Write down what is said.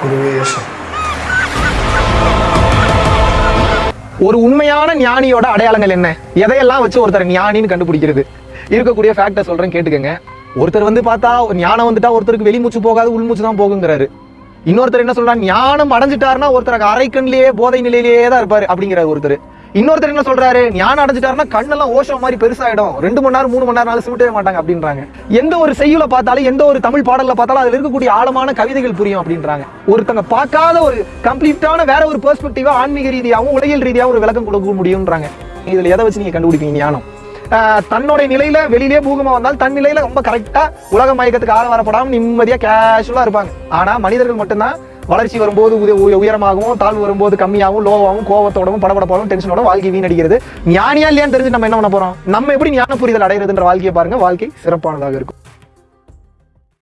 குருவே ஒரு உண்மையான ஞானியோட அடையாளங்கள் என்ன? எதையெல்லாம் வச்சு ஒருத்தர் ஞானின்னு கண்டுபிடிக்கிறது? இருக்கக்கூடிய ஃபேக்டர் சொல்றேன் கேட்டுக்கங்க. ஒருத்தர் வந்து பார்த்தா ஞானம் வந்துட்டா ஒருத்தருக்கு வெளிமூச்சு போகாது உள்மூச்சு தான் போகுங்கிறாரு. இன்னொருத்தர் என்ன சொல்றாரு? ஞானம் அடைஞ்சிட்டாருன்னா ஒருத்தருக்கு அரைக்கண்லேயே போதை நிலையிலேயே தான் இருப்பாரு அப்படிங்கிறாரு ஒருத்தர். இன்னொருத்தர் என்ன சொல்றாரு? ஞானம் அடைஞ்சிட்டாருன்னா கண்ணெல்லாம் ஓஷம் மாதிரி பெருசாயிடும். ரெண்டு மணி நேரம் மூணு மணி நேரம் சூட்டவே மாட்டாங்க அப்படின்றாங்க. எந்த ஒரு செய்யுல பார்த்தாலும் எந்த ஒரு தமிழ் பாடல்ல பார்த்தாலும் அதுல இருக்கக்கூடிய ஆழமான கவிதைகள் புரியும் அப்படின்றாங்க. ஒருத்தங்க பார்க்காத ஒரு கம்ப்ளீட்டான வேற ஒரு பெர்ஸ்பெக்டிவா ஆன்மீக ரீதியாகவும் உலகியல் ரீதியாகவும் ஒரு விளக்கம் கொடுக்க முடியும்ன்றாங்க. இதுல எதை வச்சு நீங்க கண்டுபிடிப்பீங்க? ஞானம். தன்னோட தன்னுடைய நிலையில வெளியிலே பூகமா வந்தால் தன் நிலையில ரொம்ப கரெக்டா உலக மயக்கத்துக்கு ஆழ வரப்படாம நிம்மதியா கேஷுவலா இருப்பாங்க. ஆனா மனிதர்கள் மட்டும்தான் வளர்ச்சி வரும்போது உயரமாகவும் தாழ்வு வரும்போது கம்மியாகவும் லோவாகவும் கோவத்தோடவும் படபடப்பாகவும் டென்ஷனோட வாழ்க்கை வீணடிக்கிறது. ஞானியா இல்லையான்னு தெரிஞ்சு நம்ம என்ன பண்ண போறோம்? நம்ம எப்படி ஞான புரிதல் அடைகிறதுன்ற வாழ்க்கையை பாருங்க. வாழ்க்கை சிறப்பானதாக இருக்கும்.